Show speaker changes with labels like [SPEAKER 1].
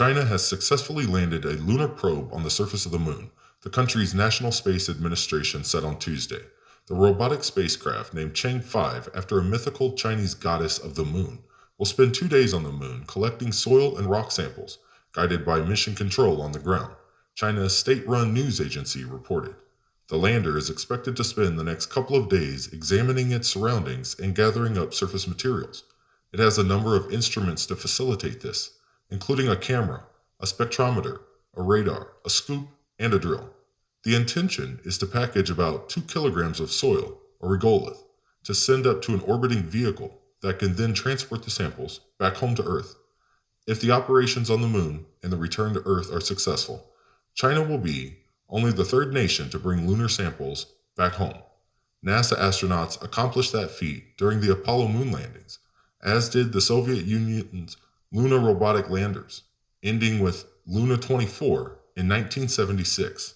[SPEAKER 1] China has successfully landed a lunar probe on the surface of the moon, the country's National Space Administration said on Tuesday. The robotic spacecraft, named Chang'e 5 after a mythical Chinese goddess of the moon, will spend two days on the moon collecting soil and rock samples, guided by mission control on the ground, China's state run news agency reported. The lander is expected to spend the next couple of days examining its surroundings and gathering up surface materials. It has a number of instruments to facilitate this, including a camera, a spectrometer, a radar, a scoop, and a drill. The intention is to package about 2 kilograms of soil, or regolith, to send up to an orbiting vehicle that can then transport the samples back home to Earth. If the operations on the moon and the return to Earth are successful, China will be only the third nation to bring lunar samples back home. NASA astronauts accomplished that feat during the Apollo moon landings, as did the Soviet Union's lunar robotic landers, ending with Luna 24 in 1976.